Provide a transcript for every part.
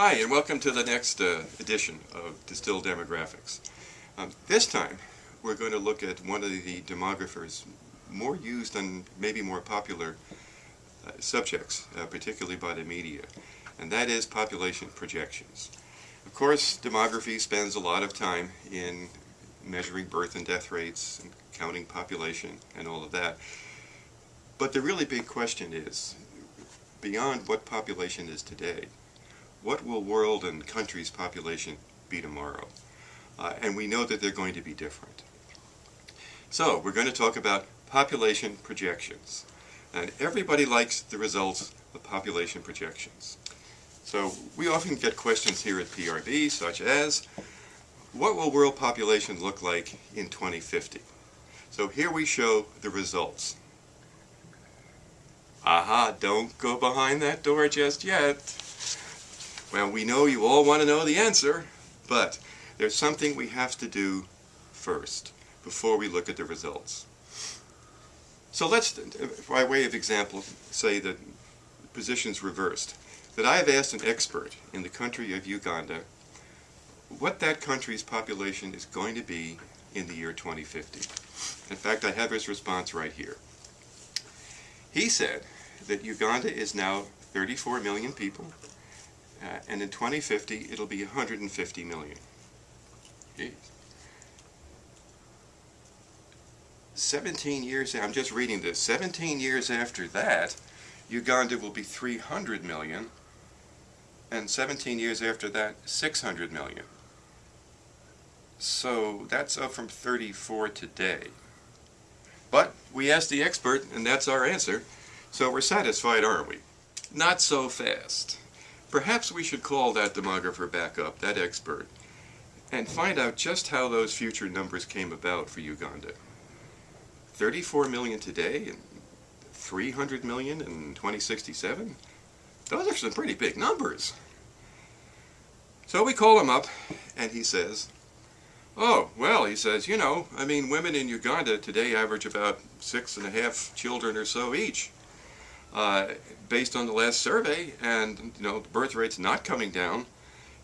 Hi, and welcome to the next uh, edition of Distilled Demographics. Um, this time, we're going to look at one of the demographers more used and maybe more popular uh, subjects, uh, particularly by the media, and that is population projections. Of course, demography spends a lot of time in measuring birth and death rates, and counting population, and all of that. But the really big question is, beyond what population is today, what will world and country's population be tomorrow? Uh, and we know that they're going to be different. So we're going to talk about population projections. And everybody likes the results of population projections. So we often get questions here at PRB such as, what will world population look like in 2050? So here we show the results. Aha, don't go behind that door just yet. Well, we know you all want to know the answer, but there's something we have to do first before we look at the results. So let's, by way of example, say that the position's reversed. That I have asked an expert in the country of Uganda what that country's population is going to be in the year 2050. In fact, I have his response right here. He said that Uganda is now 34 million people, uh, and in 2050 it'll be 150 million. Jeez. 17 years, I'm just reading this, 17 years after that, Uganda will be 300 million, and 17 years after that, 600 million. So that's up from 34 today. But we asked the expert, and that's our answer. So we're satisfied, aren't we? Not so fast. Perhaps we should call that demographer back up, that expert, and find out just how those future numbers came about for Uganda. 34 million today and 300 million in 2067? Those are some pretty big numbers. So we call him up, and he says, Oh, well, he says, you know, I mean, women in Uganda today average about six and a half children or so each uh, based on the last survey, and you know the birth rate's not coming down,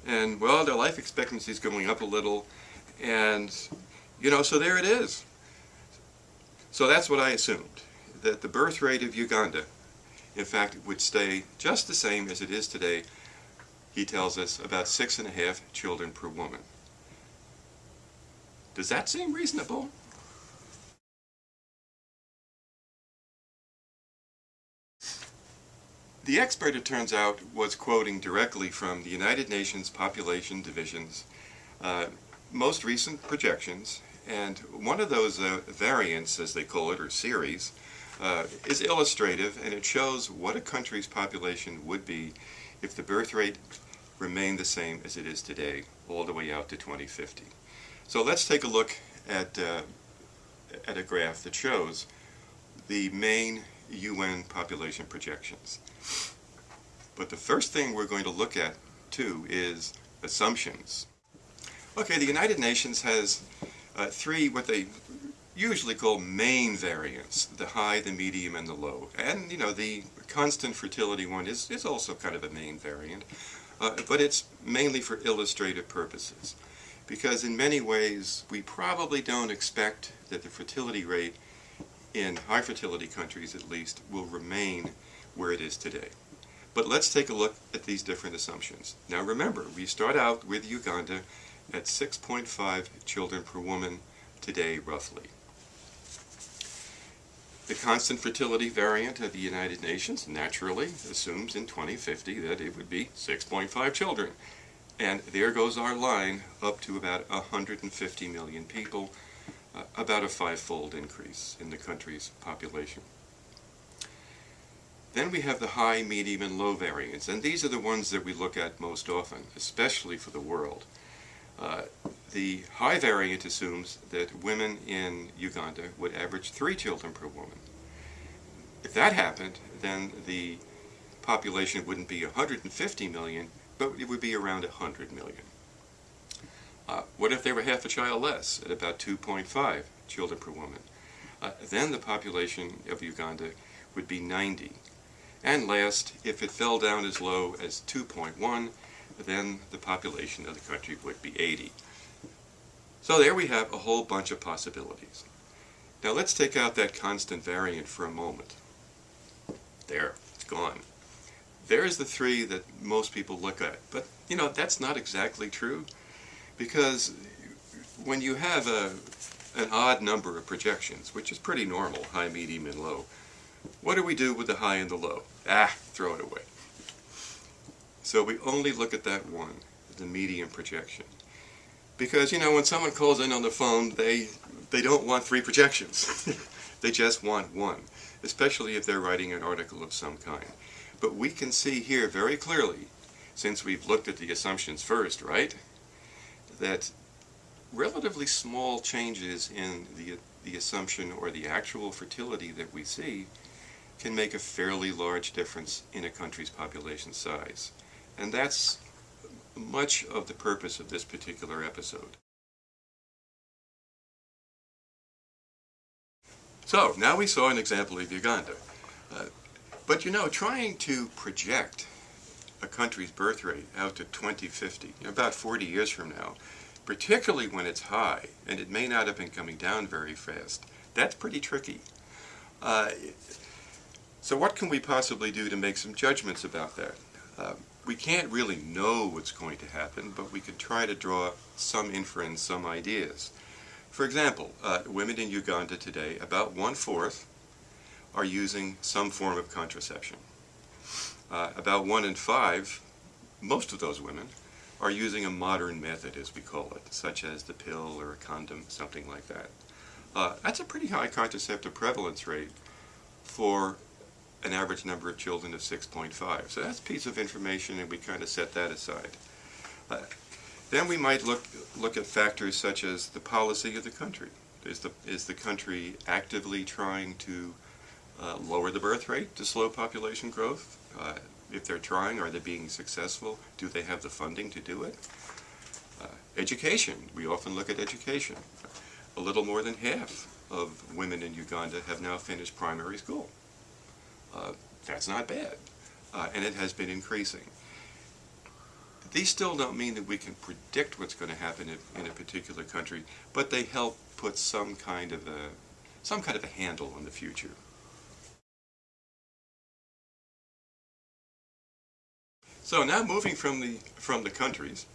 and well, their life expectancy is going up a little, and you know, so there it is. So that's what I assumed, that the birth rate of Uganda, in fact, would stay just the same as it is today. He tells us about six and a half children per woman. Does that seem reasonable? The expert, it turns out, was quoting directly from the United Nations Population Division's uh, most recent projections, and one of those uh, variants, as they call it, or series, uh, is illustrative, and it shows what a country's population would be if the birth rate remained the same as it is today, all the way out to 2050. So let's take a look at, uh, at a graph that shows the main UN population projections. But the first thing we're going to look at, too, is assumptions. Okay, the United Nations has uh, three what they usually call main variants, the high, the medium, and the low. And, you know, the constant fertility one is, is also kind of a main variant, uh, but it's mainly for illustrative purposes. Because in many ways, we probably don't expect that the fertility rate in high fertility countries at least, will remain where it is today. But let's take a look at these different assumptions. Now remember, we start out with Uganda at 6.5 children per woman today, roughly. The constant fertility variant of the United Nations naturally assumes in 2050 that it would be 6.5 children. And there goes our line up to about 150 million people about a five-fold increase in the country's population. Then we have the high, medium, and low variants, and these are the ones that we look at most often, especially for the world. Uh, the high variant assumes that women in Uganda would average three children per woman. If that happened, then the population wouldn't be 150 million, but it would be around 100 million. Uh, what if they were half a child less, at about 2.5 children per woman? Uh, then the population of Uganda would be 90. And last, if it fell down as low as 2.1, then the population of the country would be 80. So there we have a whole bunch of possibilities. Now let's take out that constant variant for a moment. There, it's gone. There's the three that most people look at. But, you know, that's not exactly true because when you have a, an odd number of projections, which is pretty normal, high, medium, and low, what do we do with the high and the low? Ah, throw it away. So we only look at that one, the medium projection. Because, you know, when someone calls in on the phone, they, they don't want three projections. they just want one, especially if they're writing an article of some kind. But we can see here very clearly, since we've looked at the assumptions first, right, that relatively small changes in the, the assumption or the actual fertility that we see can make a fairly large difference in a country's population size. And that's much of the purpose of this particular episode. So, now we saw an example of Uganda. Uh, but you know, trying to project a country's birth rate out to 2050, about 40 years from now, particularly when it's high, and it may not have been coming down very fast, that's pretty tricky. Uh, so what can we possibly do to make some judgments about that? Uh, we can't really know what's going to happen, but we can try to draw some inference, some ideas. For example, uh, women in Uganda today, about one-fourth are using some form of contraception. Uh, about one in five, most of those women, are using a modern method, as we call it, such as the pill or a condom, something like that. Uh, that's a pretty high contraceptive prevalence rate for an average number of children of 6.5. So that's a piece of information and we kind of set that aside. Uh, then we might look, look at factors such as the policy of the country. Is the, is the country actively trying to uh, lower the birth rate to slow population growth? Uh, if they're trying, are they being successful? Do they have the funding to do it? Uh, education, we often look at education. A little more than half of women in Uganda have now finished primary school. Uh, that's not bad. Uh, and it has been increasing. These still don't mean that we can predict what's going to happen in, in a particular country, but they help put some kind of a some kind of a handle on the future. So now moving from the from the countries,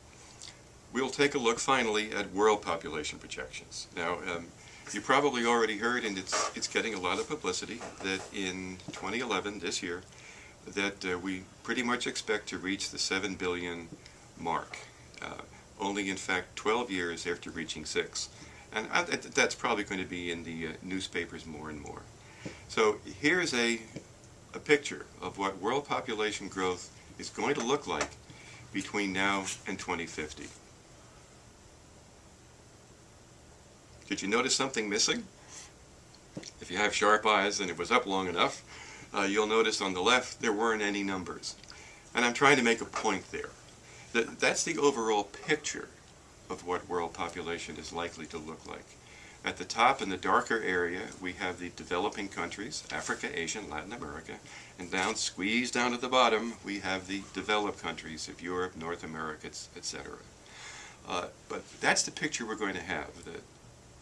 we'll take a look finally at world population projections. Now, um, you probably already heard, and it's, it's getting a lot of publicity, that in 2011, this year, that uh, we pretty much expect to reach the 7 billion mark. Uh, only, in fact, 12 years after reaching 6. And I, that's probably going to be in the uh, newspapers more and more. So here's a, a picture of what world population growth is going to look like between now and 2050. Did you notice something missing? If you have sharp eyes and it was up long enough, uh, you'll notice on the left there weren't any numbers. And I'm trying to make a point there. That, that's the overall picture of what world population is likely to look like. At the top in the darker area we have the developing countries, Africa, Asia, and Latin America, and down, squeezed down at the bottom, we have the developed countries of Europe, North America, etc. Uh, but that's the picture we're going to have. The,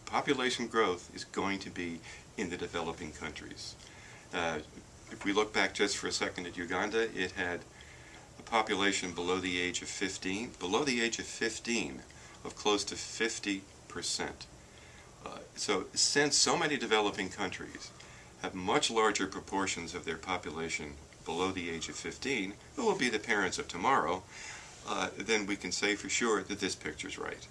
population growth is going to be in the developing countries. Uh, if we look back just for a second at Uganda, it had a population below the age of 15, below the age of 15 of close to 50 percent. Uh, so since so many developing countries have much larger proportions of their population below the age of 15, who will be the parents of tomorrow, uh, then we can say for sure that this picture's right.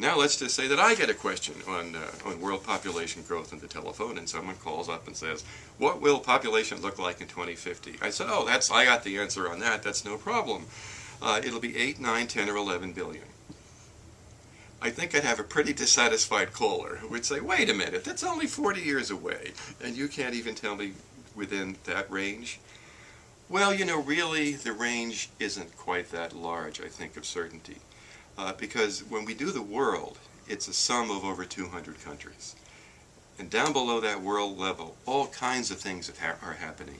Now let's just say that I get a question on, uh, on world population growth in the telephone and someone calls up and says, what will population look like in 2050? I said, oh, that's, I got the answer on that, that's no problem. Uh, it'll be 8, 9, 10, or 11 billion. I think I'd have a pretty dissatisfied caller who would say, wait a minute, that's only 40 years away, and you can't even tell me within that range? Well, you know, really, the range isn't quite that large, I think, of certainty uh, because when we do the world, it's a sum of over 200 countries. And down below that world level, all kinds of things ha are happening.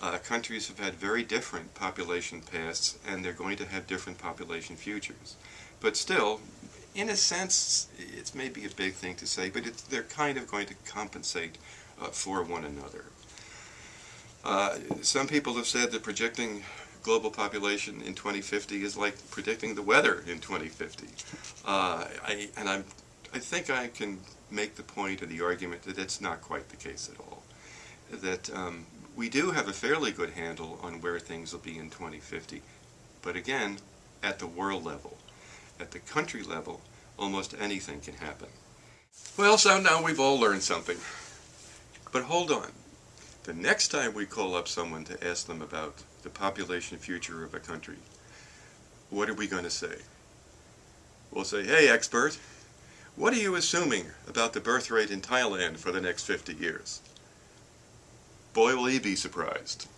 Uh, countries have had very different population pasts, and they're going to have different population futures. But still, in a sense, it's maybe a big thing to say, but they're kind of going to compensate uh, for one another. Uh, some people have said that projecting global population in 2050 is like predicting the weather in 2050. Uh, I, and I'm, I think I can make the point or the argument that it's not quite the case at all. That um, we do have a fairly good handle on where things will be in 2050, but again, at the world level. At the country level, almost anything can happen. Well, so now we've all learned something. But hold on. The next time we call up someone to ask them about the population future of a country, what are we going to say? We'll say, hey expert, what are you assuming about the birth rate in Thailand for the next 50 years? Boy will he be surprised.